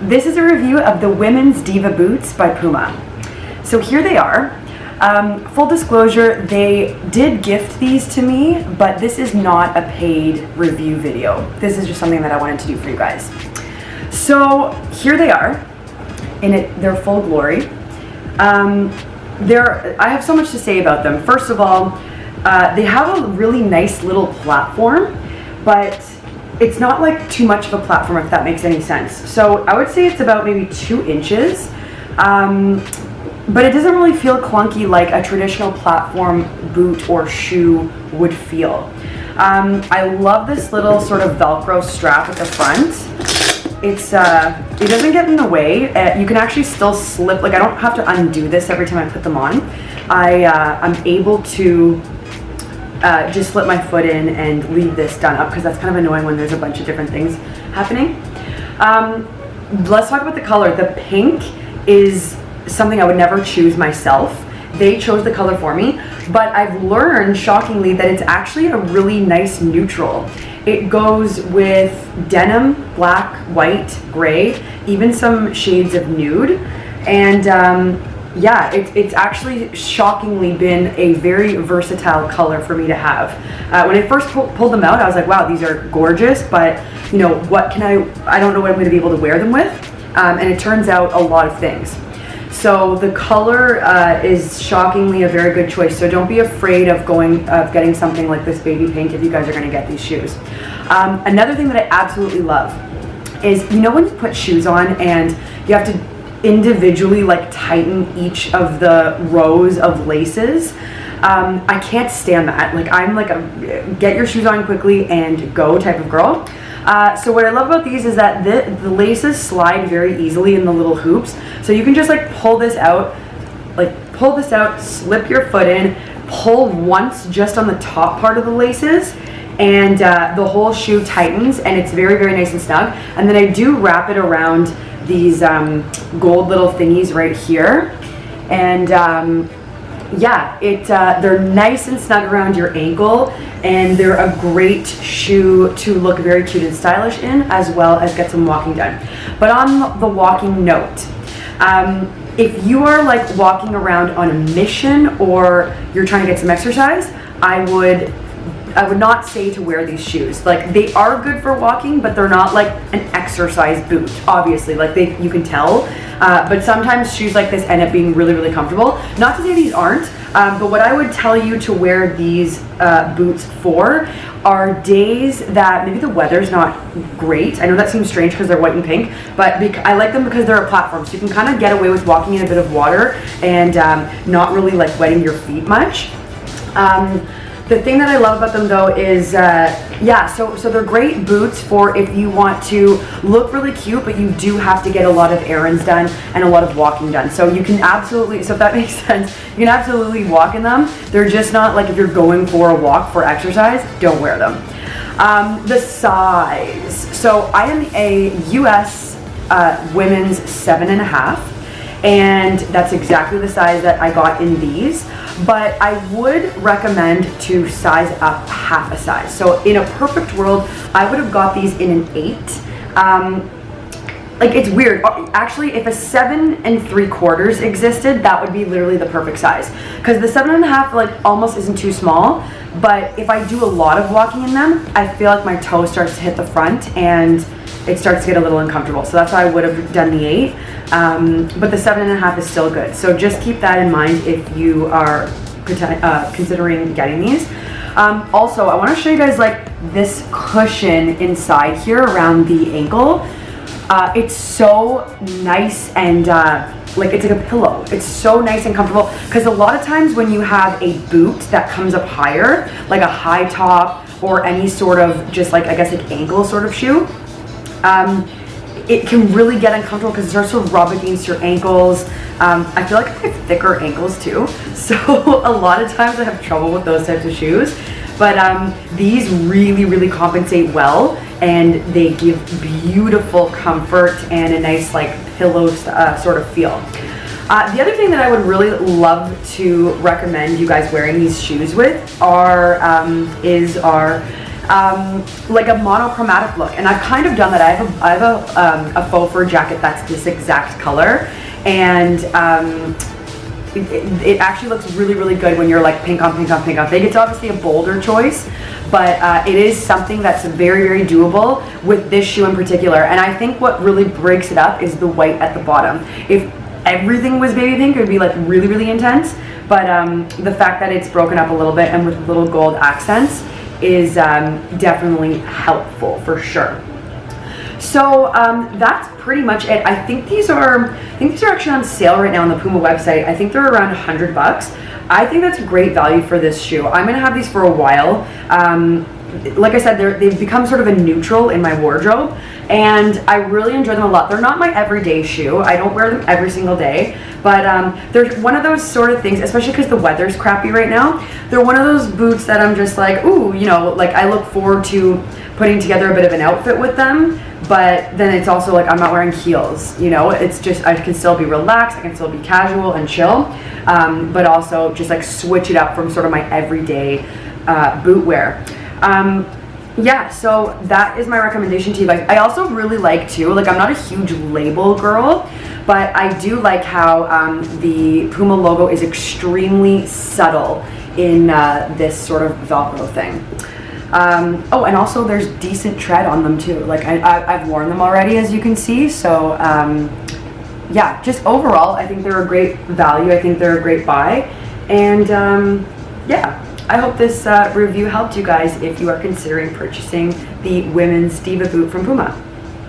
This is a review of the Women's Diva Boots by Puma. So here they are. Um, full disclosure, they did gift these to me, but this is not a paid review video. This is just something that I wanted to do for you guys. So here they are in it, their full glory. Um, I have so much to say about them. First of all, uh, they have a really nice little platform, but it's not like too much of a platform if that makes any sense. So I would say it's about maybe two inches. Um, but it doesn't really feel clunky like a traditional platform boot or shoe would feel. Um, I love this little sort of Velcro strap at the front. It's, uh, it doesn't get in the way. Uh, you can actually still slip, like I don't have to undo this every time I put them on. I, uh, I'm able to uh, just slip my foot in and leave this done up because that's kind of annoying when there's a bunch of different things happening. Um, let's talk about the color. The pink is something I would never choose myself. They chose the color for me, but I've learned shockingly that it's actually a really nice neutral. It goes with denim, black, white, gray, even some shades of nude. And um, yeah, it, it's actually shockingly been a very versatile color for me to have. Uh, when I first pu pulled them out, I was like, wow, these are gorgeous, but you know, what can I, I don't know what I'm gonna be able to wear them with. Um, and it turns out a lot of things. So the color uh, is shockingly a very good choice. So don't be afraid of going, of getting something like this baby pink if you guys are gonna get these shoes. Um, another thing that I absolutely love is, you know when you put shoes on and you have to individually like tighten each of the rows of laces. Um, I can't stand that. Like I'm like a get your shoes on quickly and go type of girl. Uh, so what I love about these is that the, the laces slide very easily in the little hoops. So you can just like pull this out, like pull this out, slip your foot in, pull once just on the top part of the laces and uh, the whole shoe tightens and it's very, very nice and snug. And then I do wrap it around these um, gold little thingies right here. And um, yeah, it uh, they're nice and snug around your ankle and they're a great shoe to look very cute and stylish in as well as get some walking done. But on the walking note, um, if you are like walking around on a mission or you're trying to get some exercise, I would I would not say to wear these shoes. Like they are good for walking, but they're not like an exercise boot, obviously. Like they, you can tell. Uh, but sometimes shoes like this end up being really, really comfortable. Not to say these aren't, um, but what I would tell you to wear these uh, boots for are days that maybe the weather's not great. I know that seems strange because they're white and pink, but I like them because they're a platform. So you can kind of get away with walking in a bit of water and um, not really like wetting your feet much. Um, the thing that I love about them though is, uh, yeah, so, so they're great boots for if you want to look really cute, but you do have to get a lot of errands done and a lot of walking done. So you can absolutely, so if that makes sense, you can absolutely walk in them. They're just not like if you're going for a walk for exercise, don't wear them. Um, the size. So I am a US uh, women's seven and a half and that's exactly the size that I got in these but I would recommend to size up half a size. So in a perfect world, I would have got these in an eight. Um, like it's weird. Actually, if a seven and three quarters existed, that would be literally the perfect size. Because the seven and a half like almost isn't too small, but if I do a lot of walking in them, I feel like my toe starts to hit the front and it starts to get a little uncomfortable. So that's why I would have done the eight. Um, but the seven and a half is still good. So just keep that in mind if you are uh, considering getting these. Um, also, I want to show you guys like this cushion inside here around the ankle. Uh, it's so nice and uh, like it's like a pillow. It's so nice and comfortable because a lot of times when you have a boot that comes up higher, like a high top or any sort of just like I guess like ankle sort of shoe, um, it can really get uncomfortable because it starts to rub against your ankles. Um, I feel like I have thicker ankles too, so a lot of times I have trouble with those types of shoes. But um, these really, really compensate well and they give beautiful comfort and a nice like pillow uh, sort of feel. Uh, the other thing that I would really love to recommend you guys wearing these shoes with are um, is our um, like a monochromatic look. And I've kind of done that. I have a, I have a, um, a faux fur jacket that's this exact color. And um, it, it, actually looks really, really good when you're like pink on pink on pink on pink. It's obviously a bolder choice, but uh, it is something that's very, very doable with this shoe in particular. And I think what really breaks it up is the white at the bottom. If everything was baby pink, it would be like really, really intense. But um, the fact that it's broken up a little bit and with little gold accents is um, definitely helpful for sure. So um, that's pretty much it. I think these are, I think these are actually on sale right now on the Puma website. I think they're around 100 bucks. I think that's great value for this shoe. I'm gonna have these for a while. Um, like I said, they've become sort of a neutral in my wardrobe and I really enjoy them a lot. They're not my everyday shoe. I don't wear them every single day, but um, they're one of those sort of things, especially because the weather's crappy right now. They're one of those boots that I'm just like, ooh, you know, like I look forward to putting together a bit of an outfit with them, but then it's also like I'm not wearing heels, you know, it's just, I can still be relaxed, I can still be casual and chill, um, but also just like switch it up from sort of my everyday uh, boot wear. Um, yeah, so that is my recommendation to you guys. I also really like too, like I'm not a huge label girl, but I do like how um, the Puma logo is extremely subtle in uh, this sort of Velcro thing. Um, oh, and also there's decent tread on them too. Like I, have worn them already, as you can see. So um, yeah, just overall, I think they're a great value. I think they're a great buy. And um, yeah, I hope this uh, review helped you guys if you are considering purchasing the women's Diva boot from Puma.